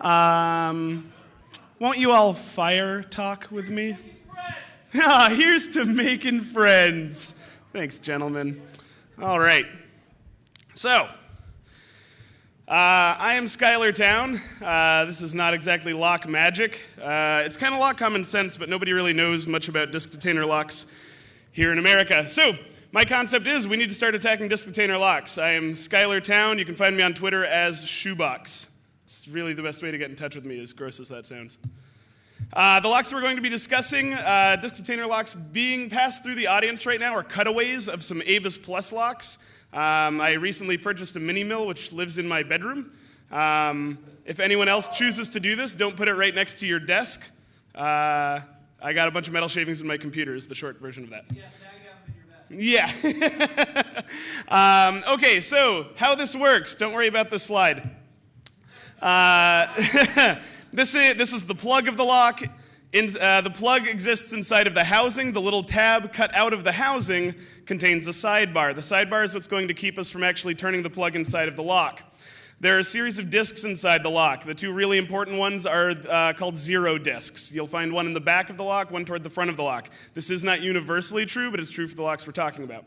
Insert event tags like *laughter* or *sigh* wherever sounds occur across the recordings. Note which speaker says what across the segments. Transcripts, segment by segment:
Speaker 1: Um, won't you all fire talk with me? *laughs* Ah, here's to making friends. Thanks, gentlemen. All right. So, uh, I am Schuyler Towne. Uh, this is not exactly lock magic. Uh, it's kind of lock common sense, but nobody really knows much about disk detainer locks here in America. So, my concept is we need to start attacking disk detainer locks. I am Schuyler Towne. You can find me on Twitter as Shoebox. It's really the best way to get in touch with me, as gross as that sounds. Uh, the locks we're going to be discussing, uh, disk detainer locks being passed through the audience right now, are cutaways of some ABUS Plus locks. Um, I recently purchased a mini mill which lives in my bedroom. Um, if anyone else chooses to do this, don't put it right next to your desk. Uh, I got a bunch of metal shavings in my computer, is the short version of that. Yeah. *laughs* um, okay, so how this works, don't worry about this slide. Uh, *laughs* this, is, this is the plug of the lock. In, uh, the plug exists inside of the housing. The little tab cut out of the housing contains a sidebar. The sidebar is what's going to keep us from actually turning the plug inside of the lock. There are a series of discs inside the lock. The two really important ones are uh, called zero discs. You'll find one in the back of the lock, one toward the front of the lock. This is not universally true, but it's true for the locks we're talking about.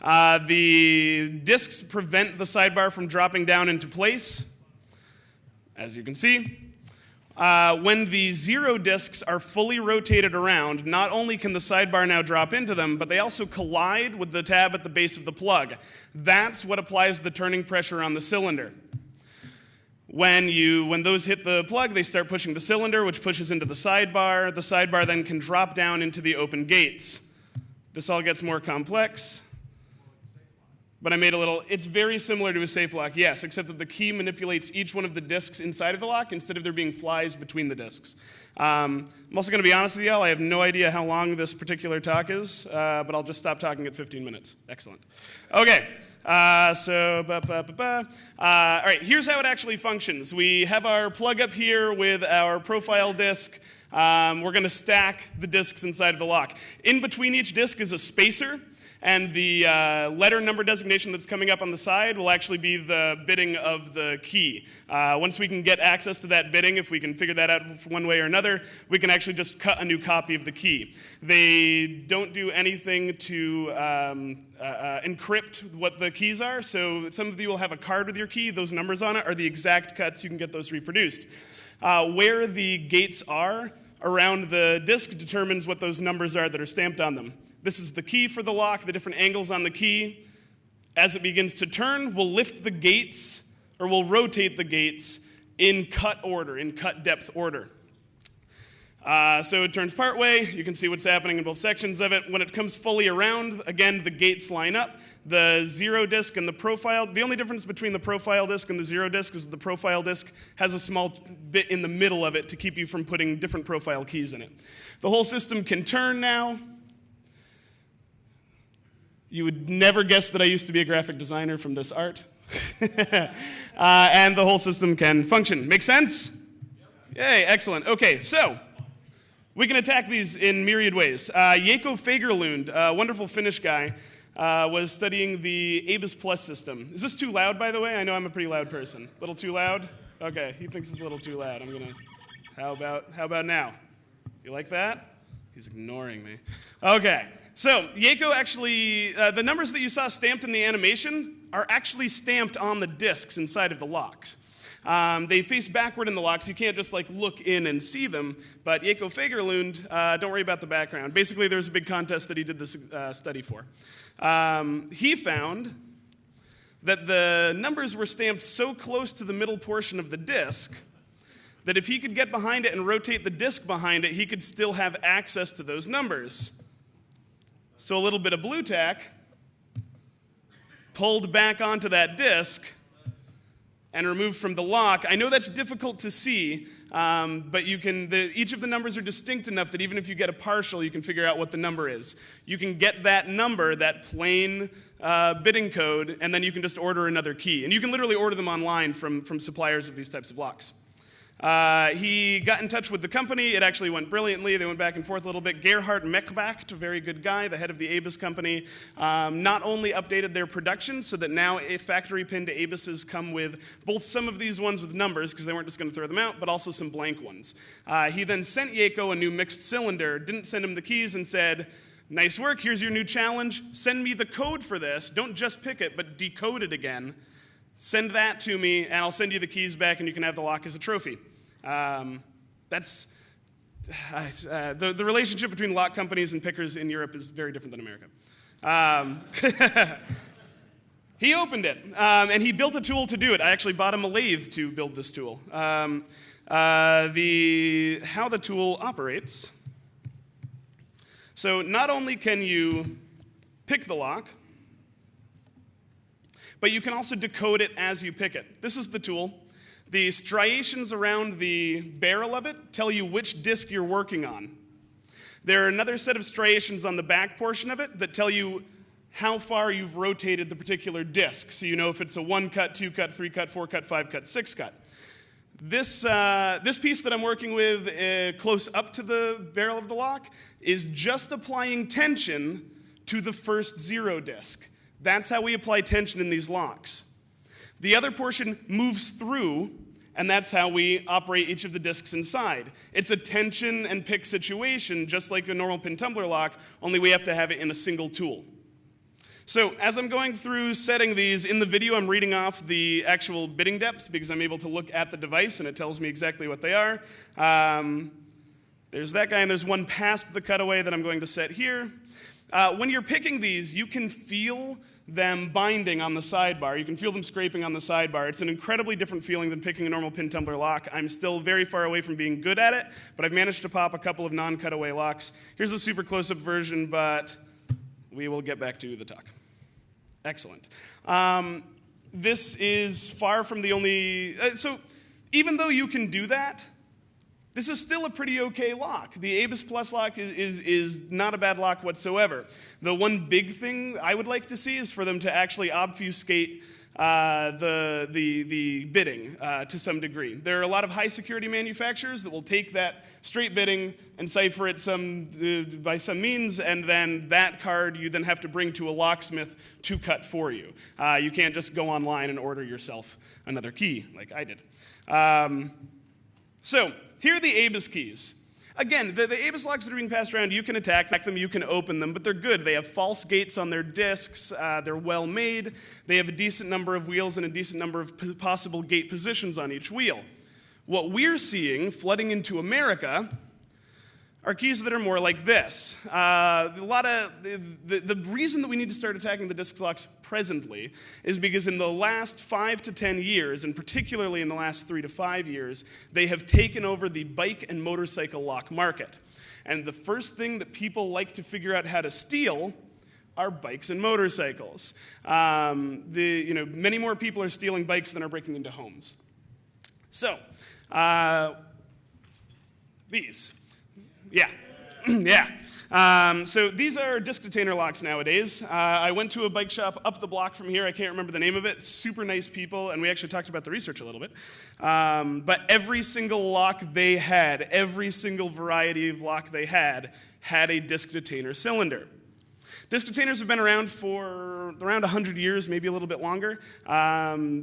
Speaker 1: Uh, the discs prevent the sidebar from dropping down into place, as you can see. Uh, when the zero discs are fully rotated around, not only can the sidebar now drop into them, but they also collide with the tab at the base of the plug. That's what applies the turning pressure on the cylinder. When, you, when those hit the plug, they start pushing the cylinder, which pushes into the sidebar. The sidebar then can drop down into the open gates. This all gets more complex. But I made a little, it's very similar to a safe lock, yes, except that the key manipulates each one of the discs inside of the lock instead of there being flies between the discs. Um, I'm also going to be honest with y'all, I have no idea how long this particular talk is, uh, but I'll just stop talking at 15 minutes. Excellent. Okay, uh, so, ba, ba, ba, uh, all right, here's how it actually functions. We have our plug up here with our profile disc. Um, we're going to stack the discs inside of the lock. In between each disc is a spacer. And the uh, letter number designation that's coming up on the side will actually be the bitting of the key. Uh, once we can get access to that bitting, if we can figure that out one way or another, we can actually just cut a new copy of the key. They don't do anything to um, uh, uh encrypt what the keys are, so some of you will have a card with your key. Those numbers on it are the exact cuts. You can get those reproduced. Uh, where the gates are, around the disk determines what those numbers are that are stamped on them. This is the key for the lock, the different angles on the key. As it begins to turn, we'll lift the gates or we'll rotate the gates in cut order, in cut depth order. Uh, so it turns part way. You can see what's happening in both sections of it. When it comes fully around, again, the gates line up. The zero disc and the profile, the only difference between the profile disc and the zero disc is the profile disc has a small bit in the middle of it to keep you from putting different profile keys in it. The whole system can turn now. You would never guess that I used to be a graphic designer from this art. *laughs* uh, and the whole system can function. Make sense? Yay, excellent. Okay, so we can attack these in myriad ways. Uh, Fagerlund, a wonderful Finnish guy, uh, was studying the ABUS Plus system. Is this too loud, by the way? I know I'm a pretty loud person. A little too loud? Okay, he thinks it's a little too loud. I'm gonna. How about how about now? You like that? He's ignoring me. Okay. So, Jaakko actually, uh, the numbers that you saw stamped in the animation are actually stamped on the discs inside of the locks. Um, they face backward in the locks. You can't just like look in and see them. But Jaakko Fagerlund, uh, don't worry about the background. Basically, there's a big contest that he did this uh, study for. Um, he found that the numbers were stamped so close to the middle portion of the disc that if he could get behind it and rotate the disc behind it, he could still have access to those numbers. So a little bit of Blu Tack pulled back onto that disc and removed from the lock. I know that's difficult to see, um, but you can, the, each of the numbers are distinct enough that even if you get a partial, you can figure out what the number is. You can get that number, that plain uh, bitting code, and then you can just order another key. And you can literally order them online from, from suppliers of these types of locks. Uh, he got in touch with the company. It actually went brilliantly. They went back and forth a little bit. Gerhard Mechbacht, a very good guy, the head of the Abus company, um, not only updated their production so that now a factory pinned Abuses come with both some of these ones with numbers, because they weren't just going to throw them out, but also some blank ones. Uh, he then sent Jaakko a new mixed cylinder, didn't send him the keys, and said, Nice work, here's your new challenge. Send me the code for this. Don't just pick it, but decode it again. Send that to me, and I'll send you the keys back, and you can have the lock as a trophy. Um, that's uh, the, the relationship between lock companies and pickers in Europe is very different than America. Um, *laughs* he opened it, um, and he built a tool to do it. I actually bought him a lathe to build this tool. Um, uh, the, how the tool operates. So not only can you pick the lock, but you can also decode it as you pick it. This is the tool. The striations around the barrel of it tell you which disc you're working on. There are another set of striations on the back portion of it that tell you how far you've rotated the particular disc. So you know if it's a one cut, two cut, three cut, four cut, five cut, six cut. This, uh, this piece that I'm working with uh, close up to the barrel of the lock is just applying tension to the first zero disc. That's how we apply tension in these locks. The other portion moves through, and that's how we operate each of the discs inside. It's a tension and pick situation, just like a normal pin tumbler lock, only we have to have it in a single tool. So as I'm going through setting these, in the video I'm reading off the actual bitting depths because I'm able to look at the device and it tells me exactly what they are. Um, there's that guy, and there's one past the cutaway that I'm going to set here. Uh, when you're picking these, you can feel them binding on the sidebar. You can feel them scraping on the sidebar. It's an incredibly different feeling than picking a normal pin tumbler lock. I'm still very far away from being good at it, but I've managed to pop a couple of non cutaway locks. Here's a super close up version, but we will get back to the talk. Excellent. Um, this is far from the only. Uh, so, even though you can do that, this is still a pretty okay lock. The Abus Plus lock is, is, is, not a bad lock whatsoever. The one big thing I would like to see is for them to actually obfuscate uh, the, the, the bitting uh, to some degree. There are a lot of high security manufacturers that will take that straight bitting and cipher it some, uh, by some means, and then that card you then have to bring to a locksmith to cut for you. Uh, you can't just go online and order yourself another key like I did. Um, so, here are the ABUS keys. Again, the, the ABUS locks that are being passed around, you can attack them, you can open them, but they're good. They have false gates on their discs, uh, they're well made, they have a decent number of wheels and a decent number of possible gate positions on each wheel. What we're seeing flooding into America are keys that are more like this. Uh, a lot of the, the, the, reason that we need to start attacking the disc locks presently is because in the last five to ten years, and particularly in the last three to five years, they have taken over the bike and motorcycle lock market. And the first thing that people like to figure out how to steal are bikes and motorcycles. Um, the, you know, many more people are stealing bikes than are breaking into homes. So, uh, these. Yeah, *clears throat* yeah. Um, so these are disc detainer locks nowadays. Uh, I went to a bike shop up the block from here. I can't remember the name of it. Super nice people, and we actually talked about the research a little bit. Um, but every single lock they had, every single variety of lock they had, had a disc detainer cylinder. Disc detainers have been around for around 100 years, maybe a little bit longer. Um,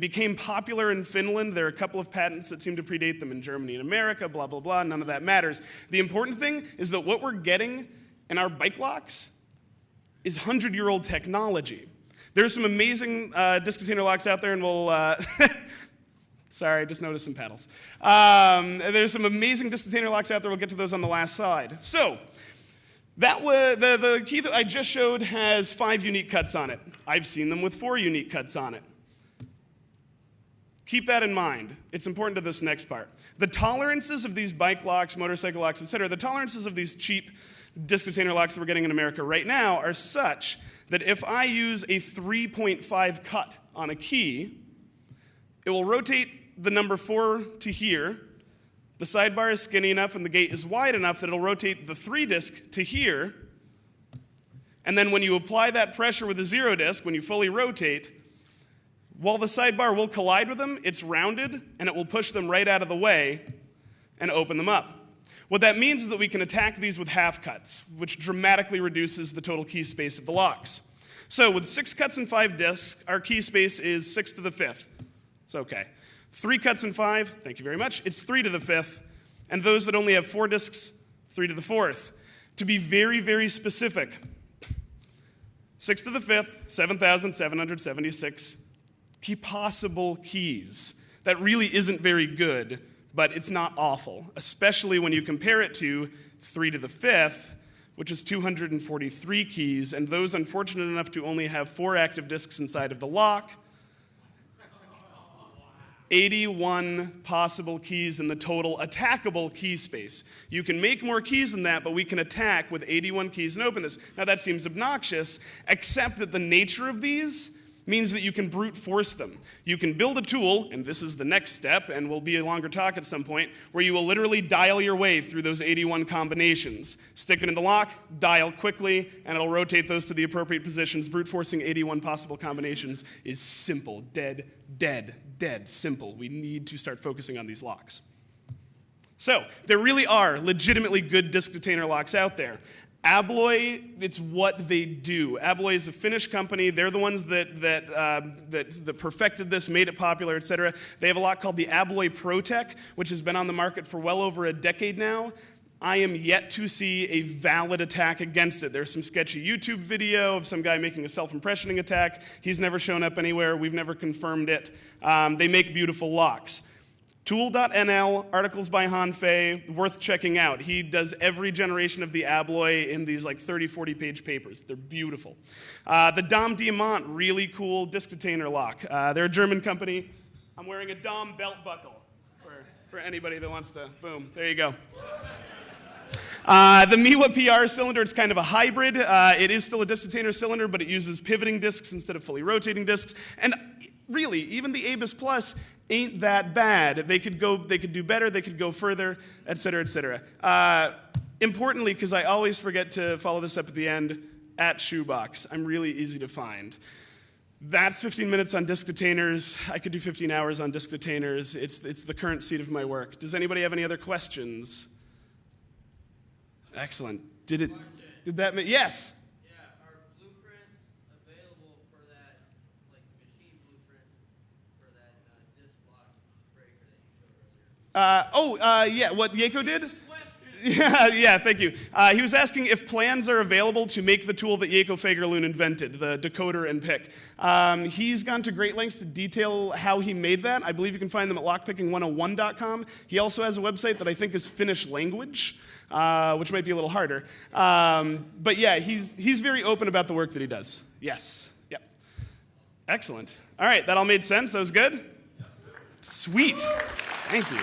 Speaker 1: became popular in Finland. There are a couple of patents that seem to predate them in Germany and America, blah, blah, blah. None of that matters. The important thing is that what we're getting in our bike locks is 100 year old technology. There's some amazing uh, disc detainer locks out there, and we'll. Uh, *laughs* Sorry, I just noticed some paddles. Um, there's some amazing disc detainer locks out there. We'll get to those on the last slide. So, that was, the, the key that I just showed has five unique cuts on it. I've seen them with four unique cuts on it. Keep that in mind. It's important to this next part. The tolerances of these bike locks, motorcycle locks, etc., the tolerances of these cheap disc detainer locks that we're getting in America right now are such that if I use a 3.5 cut on a key, it will rotate the number 4 to here, the sidebar is skinny enough and the gate is wide enough that it'll rotate the 3 disc to here. And then when you apply that pressure with the 0 disc, when you fully rotate, While the sidebar will collide with them, it's rounded and it will push them right out of the way and open them up. What that means is that we can attack these with half cuts, which dramatically reduces the total key space of the locks. So with six cuts and five disks, our key space is six to the fifth. It's okay. Three cuts in five, thank you very much, it's three to the fifth. And those that only have four disks, three to the fourth. To be very, very specific, six to the fifth, 7,776 key possible keys. That really isn't very good, but it's not awful, especially when you compare it to 3 to the fifth, which is 243 keys, and those unfortunate enough to only have four active disks inside of the lock. 81 possible keys in the total attackable key space. You can make more keys than that, but we can attack with 81 keys and open this. Now, that seems obnoxious, except that the nature of these means that you can brute force them. You can build a tool, and this is the next step, and will be a longer talk at some point, where you will literally dial your way through those 81 combinations. Stick it in the lock, dial quickly, and it'll rotate those to the appropriate positions. Brute forcing 81 possible combinations is simple, dead, dead, dead simple. We need to start focusing on these locks. So, there really are legitimately good disk detainer locks out there. Abloy, it's what they do. Abloy is a Finnish company. They're the ones that, that, uh, that, that, perfected this, made it popular, et cetera. They have a lock called the Abloy Protec, which has been on the market for well over a decade now. I am yet to see a valid attack against it. There's some sketchy YouTube video of some guy making a self impressioning attack. He's never shown up anywhere. We've never confirmed it. Um, they make beautiful locks. Toool.nl, articles by Han Fey, worth checking out. He does every generation of the Abloy in these like 30, 40 page papers. They're beautiful. Uh, the Dom Diamant, really cool disc detainer lock. Uh, they're a German company. I'm wearing a Dom belt buckle for, for anybody that wants to. Boom, there you go. Uh, the Miwa PR cylinder, it's kind of a hybrid. Uh, it is still a disc detainer cylinder, but it uses pivoting discs instead of fully rotating discs. And really, even the Abus Plus ain't that bad. They could go, they could do better, they could go further, et cetera, et cetera. Uh, importantly, because I always forget to follow this up at the end, at Shoebox. I'm really easy to find. That's 15 minutes on disk detainers. I could do 15 hours on disk detainers. It's, it's the current seat of my work. Does anybody have any other questions? Excellent. Did it? Did that? yes. Uh, oh, uh, yeah, what Jaakko did? Yeah, *laughs* yeah, thank you. Uh, he was asking if plans are available to make the tool that Jaakko Fagerlund invented, the decoder and pick. Um, he's gone to great lengths to detail how he made that. I believe you can find them at lockpicking101.com. He also has a website that I think is Finnish language, uh, which might be a little harder. Um, but yeah, he's, he's very open about the work that he does. Yes, yeah. Excellent. All right, that all made sense? That was good? Sweet. Thank you.